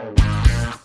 Wow.